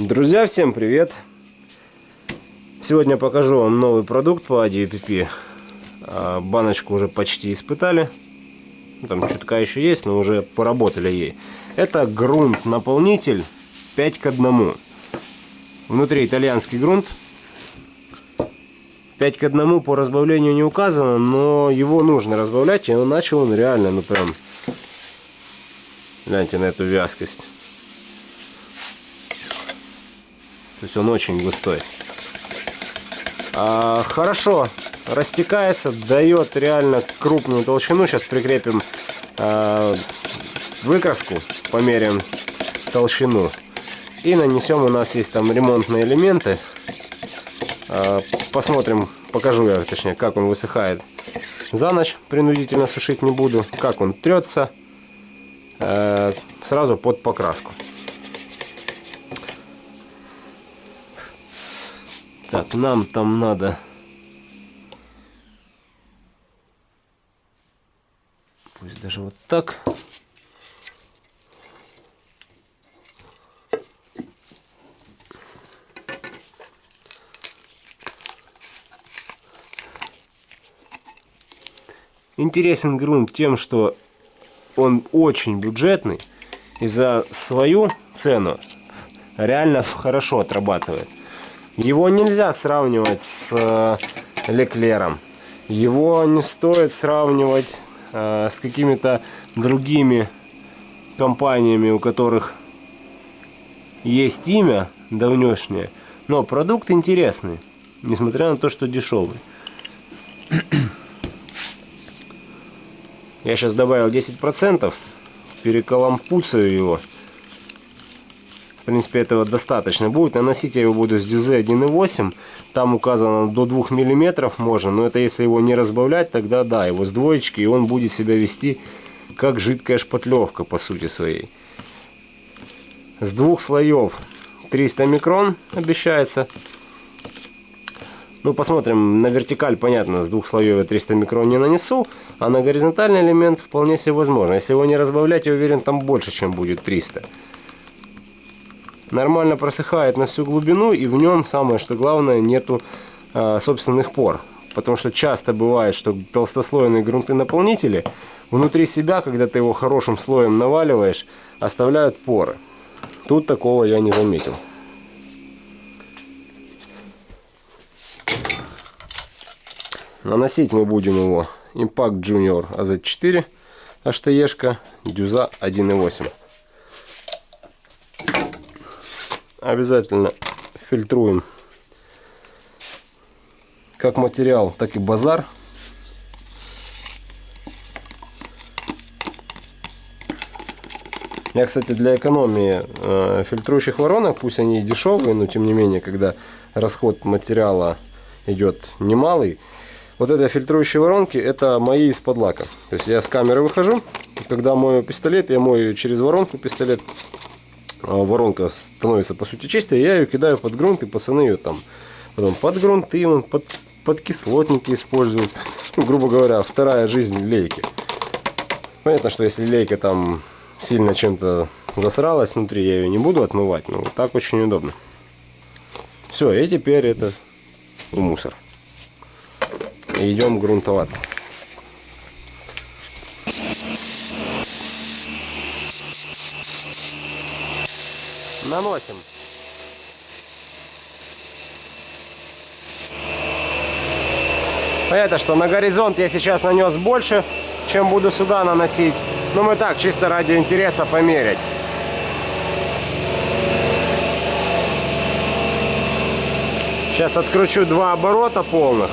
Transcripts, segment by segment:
Друзья, всем привет! Сегодня покажу вам новый продукт по ADPP. А, баночку уже почти испытали. Ну, там чутка еще есть, но уже поработали ей. Это грунт-наполнитель 5 к 1. Внутри итальянский грунт. 5 к 1 по разбавлению не указано, но его нужно разбавлять. И начал он реально, ну прям... Гляньте на эту вязкость. То есть он очень густой. А, хорошо растекается, дает реально крупную толщину. Сейчас прикрепим а, выкраску, померяем толщину. И нанесем, у нас есть там ремонтные элементы. А, посмотрим, покажу я, точнее, как он высыхает за ночь. Принудительно сушить не буду. Как он трется. А, сразу под покраску. Так, нам там надо... Пусть даже вот так. Интересен грунт тем, что он очень бюджетный и за свою цену реально хорошо отрабатывает. Его нельзя сравнивать с э, Леклером. Его не стоит сравнивать э, с какими-то другими компаниями, у которых есть имя давнешнее. Но продукт интересный, несмотря на то, что дешевый. Я сейчас добавил 10%, перекалампуцаю его принципе, этого достаточно будет. Наносить я его буду с дюзе 1.8. Там указано до 2 мм можно. Но это если его не разбавлять, тогда да, его с двоечки. И он будет себя вести как жидкая шпатлевка по сути своей. С двух слоев 300 микрон обещается. Ну, посмотрим, на вертикаль, понятно, с двух слоев я 300 микрон не нанесу, а на горизонтальный элемент вполне себе возможно. Если его не разбавлять, я уверен, там больше, чем будет 300 нормально просыхает на всю глубину и в нем самое что главное нету э, собственных пор. Потому что часто бывает что толстослойные грунты наполнители внутри себя когда ты его хорошим слоем наваливаешь оставляют поры. Тут такого я не заметил. Наносить мы будем его Impact Junior AZ4 HTE дюза 1.8 обязательно фильтруем как материал, так и базар. Я, кстати, для экономии э, фильтрующих воронок, пусть они и дешевые, но тем не менее, когда расход материала идет немалый, вот эти фильтрующие воронки, это мои из-под лака. То есть я с камеры выхожу, когда мою пистолет, я мою через воронку пистолет, воронка становится по сути чистой, я ее кидаю под грунт, и пацаны ее там потом под грунты, под, под кислотники используют. Ну, грубо говоря, вторая жизнь лейки. Понятно, что если лейка там сильно чем-то засралась внутри, я ее не буду отмывать, но вот так очень удобно. Все, и теперь это в мусор. Идем грунтоваться. Наносим. Понятно, что на горизонт я сейчас нанес больше, чем буду сюда наносить. Но мы так, чисто ради интереса померить. Сейчас откручу два оборота полных.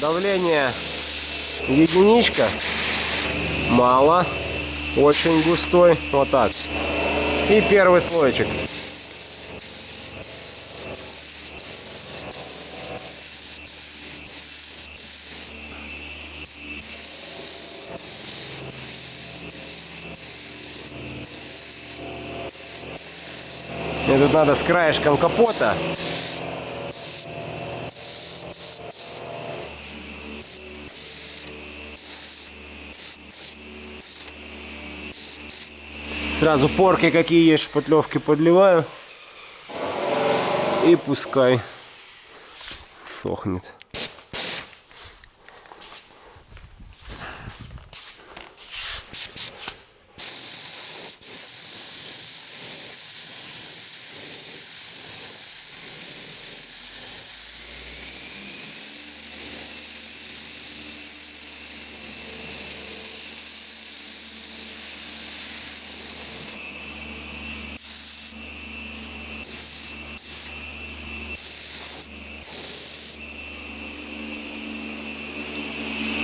Давление единичка. Мало. Очень густой. Вот так. И первый слойчик. Мне тут надо с краешком капота Сразу порки какие есть, шпатлевки подливаю. И пускай сохнет.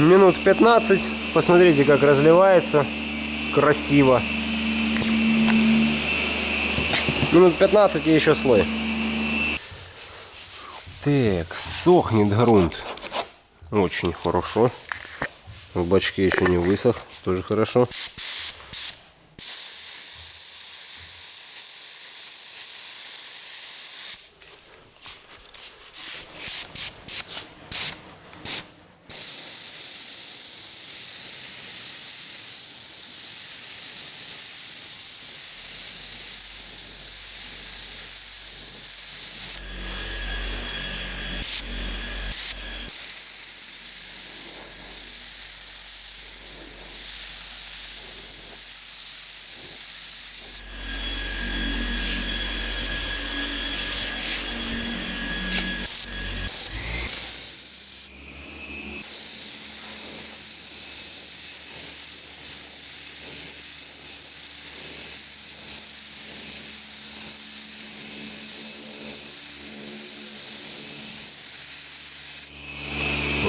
Минут 15. Посмотрите, как разливается. Красиво. Минут 15 и еще слой. Так, сохнет грунт. Очень хорошо. В бачке еще не высох. Тоже хорошо.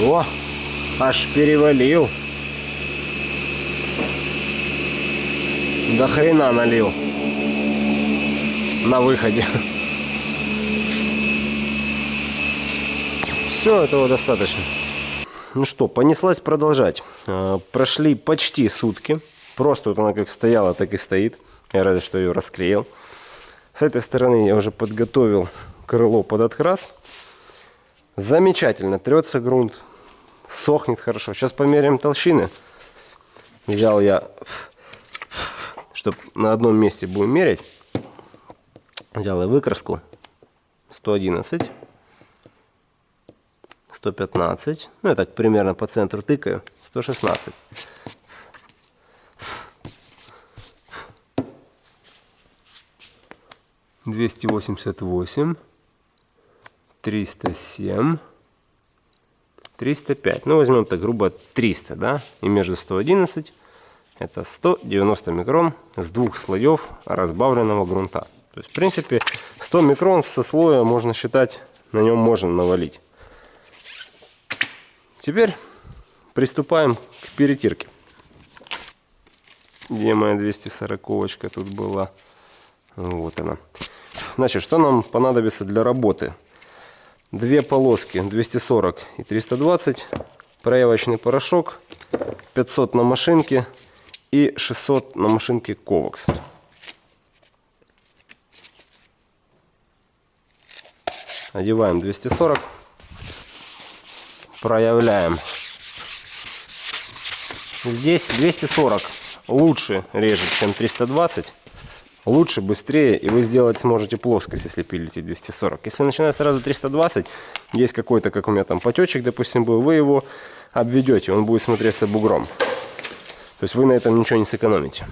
О, аж перевалил. До хрена налил. На выходе. Все, этого достаточно. Ну что, понеслась продолжать. А, прошли почти сутки. Просто вот она как стояла, так и стоит. Я рад, что ее расклеил. С этой стороны я уже подготовил крыло под открас. Замечательно трется грунт сохнет хорошо. Сейчас померяем толщины. Взял я, чтобы на одном месте будем мерить. Взял я выкраску 111, 115, ну я так примерно по центру тыкаю, 116. Двести восемьдесят восемь, триста семь. 305. Ну, возьмем так грубо 300, да, и между 111 это 190 микрон с двух слоев разбавленного грунта. То есть, в принципе, 100 микрон со слоя можно считать, на нем можно навалить. Теперь приступаем к перетирке. Где моя 240 тут была? Вот она. Значит, что нам понадобится для работы? Две полоски 240 и 320 проявочный порошок 500 на машинке и 600 на машинке Ковакс. Одеваем 240. Проявляем. Здесь 240 лучше режет, чем 320 лучше, быстрее, и вы сделать сможете плоскость, если пилите 240. Если начинать сразу 320, есть какой-то, как у меня там потечек, допустим, был, вы его обведете, он будет смотреться бугром. То есть вы на этом ничего не сэкономите.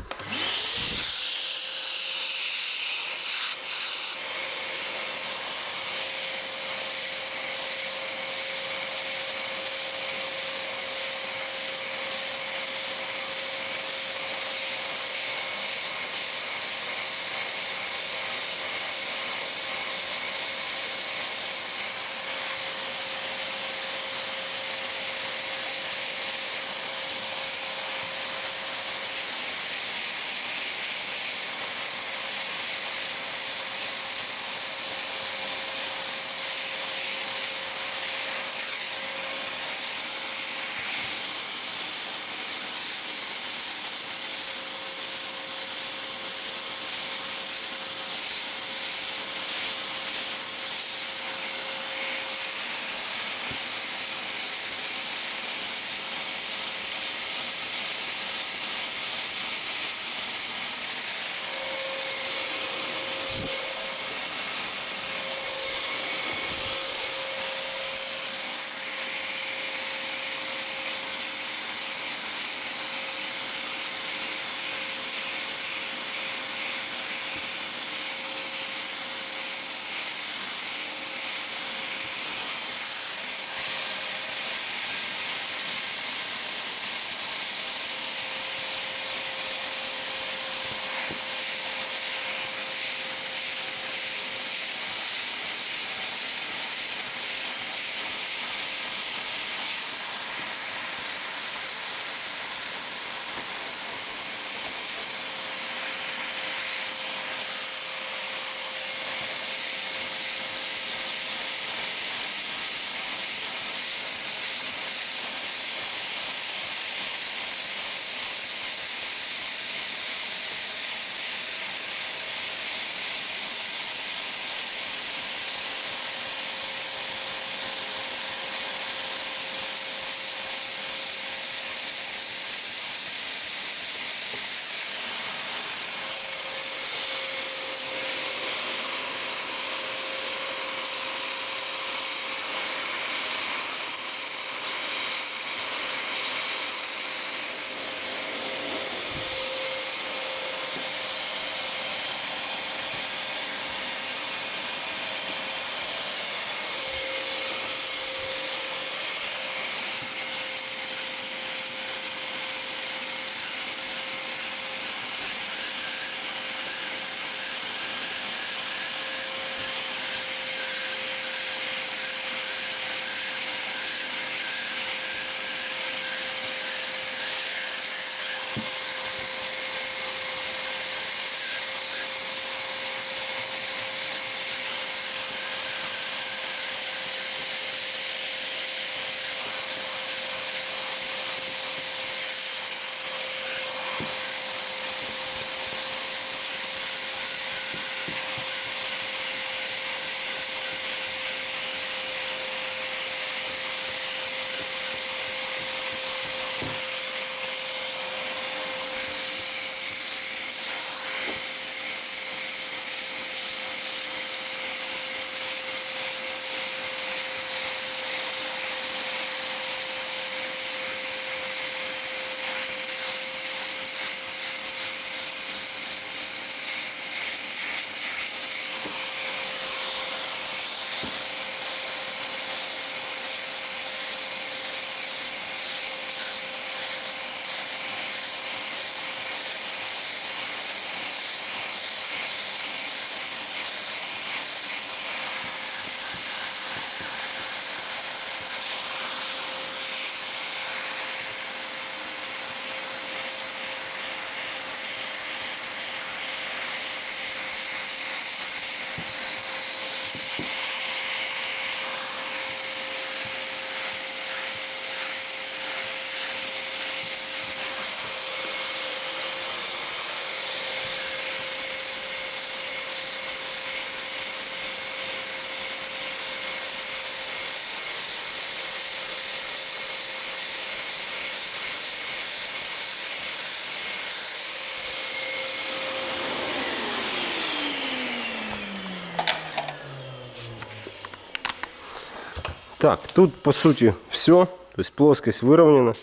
Так, тут по сути все. То есть плоскость выровнена.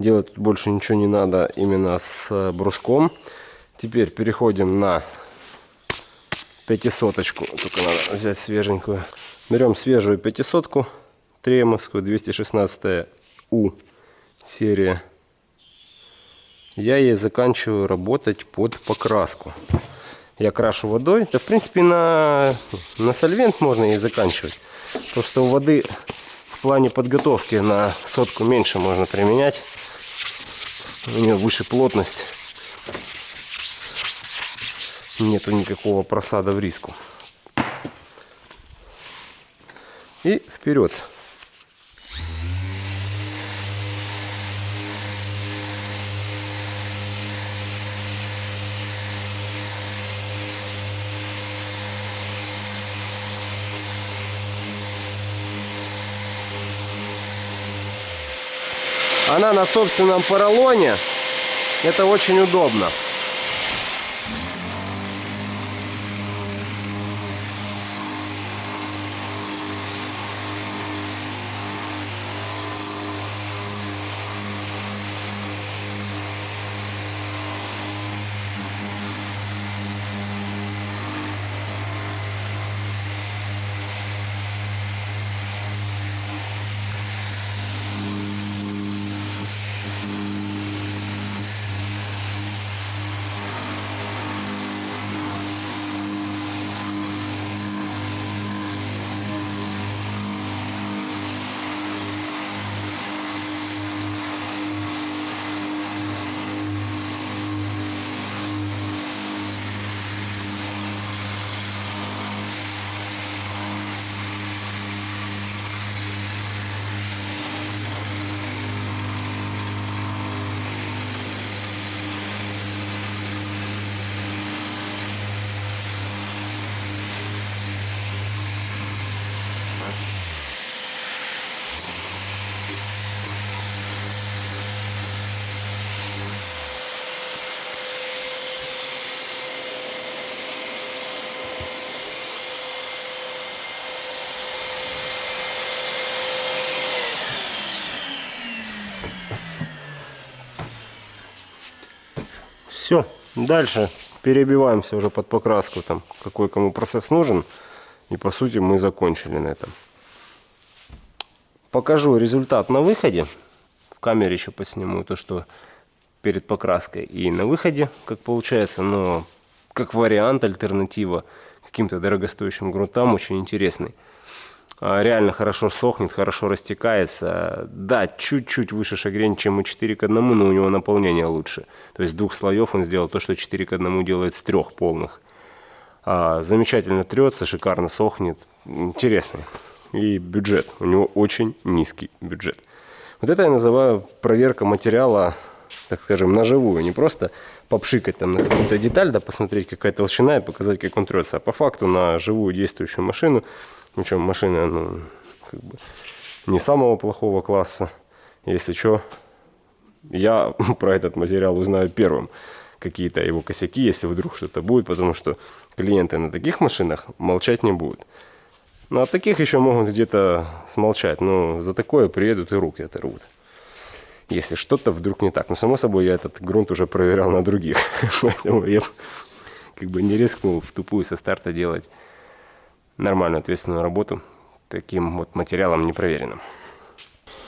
Делать тут больше ничего не надо именно с э, бруском. Теперь переходим на пятисоточку. Только надо взять свеженькую. Берем свежую пятисотку. Тремовскую 216 У серия. Я ей заканчиваю работать под покраску. Я крашу водой. Да в принципе на, на сольвент можно и заканчивать. Просто у воды в плане подготовки на сотку меньше можно применять. У нее выше плотность. Нету никакого просада в риску. И вперед. Она на собственном поролоне. Это очень удобно. Все, дальше перебиваемся уже под покраску, там, какой кому процесс нужен. И по сути мы закончили на этом. Покажу результат на выходе. В камере еще посниму то, что перед покраской и на выходе, как получается. Но как вариант, альтернатива каким-то дорогостоящим грунтам очень интересный. А, реально хорошо сохнет, хорошо растекается. Да, чуть-чуть выше шагрень, чем у 4 к 1, но у него наполнение лучше. То есть двух слоев он сделал то, что 4 к 1 делает с трех полных. А, замечательно трется, шикарно сохнет. Интересный. И бюджет. У него очень низкий бюджет. Вот это я называю проверка материала, так скажем, на живую. Не просто попшикать там на какую-то деталь, да, посмотреть, какая толщина и показать, как он трется. А по факту на живую действующую машину, причем машина, ну, как бы не самого плохого класса. Если что, я про этот материал узнаю первым. Какие-то его косяки, если вдруг что-то будет, потому что клиенты на таких машинах молчать не будут. Ну, а таких еще могут где-то смолчать, но за такое приедут и руки оторвут если что-то вдруг не так. Но, само собой, я этот грунт уже проверял на других. Поэтому я как бы не рискнул в тупую со старта делать нормальную ответственную работу таким вот материалом непроверенным.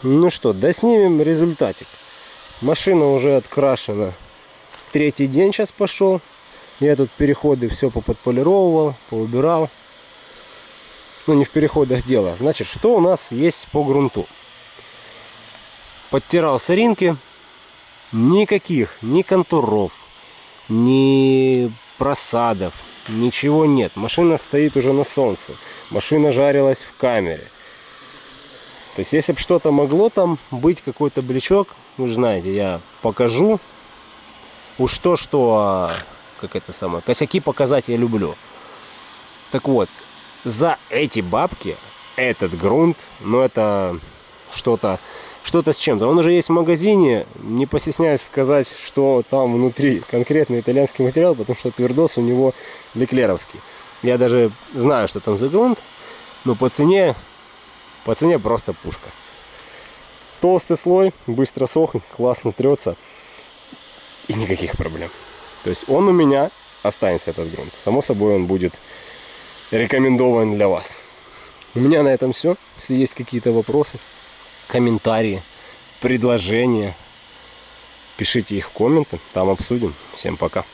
Ну что, доснимем результатик. Машина уже открашена. Третий день сейчас пошел. Я тут переходы все поподполировал, поубирал. Ну, не в переходах дело. Значит, что у нас есть по грунту? подтирал соринки, никаких, ни контуров, ни просадов, ничего нет. Машина стоит уже на солнце, машина жарилась в камере. То есть, если бы что-то могло там быть, какой-то блечок, вы же знаете, я покажу. Уж то, что, а, как это самое, косяки показать я люблю. Так вот, за эти бабки этот грунт, ну это что-то что-то с чем-то. Он уже есть в магазине, не постесняюсь сказать, что там внутри конкретно итальянский материал, потому что твердос у него леклеровский. Я даже знаю, что там за грунт, но по цене, по цене просто пушка. Толстый слой, быстро сохнет, классно трется и никаких проблем. То есть он у меня останется этот грунт. Само собой он будет рекомендован для вас. У меня на этом все. Если есть какие-то вопросы, комментарии, предложения. Пишите их в комменты, там обсудим. Всем пока.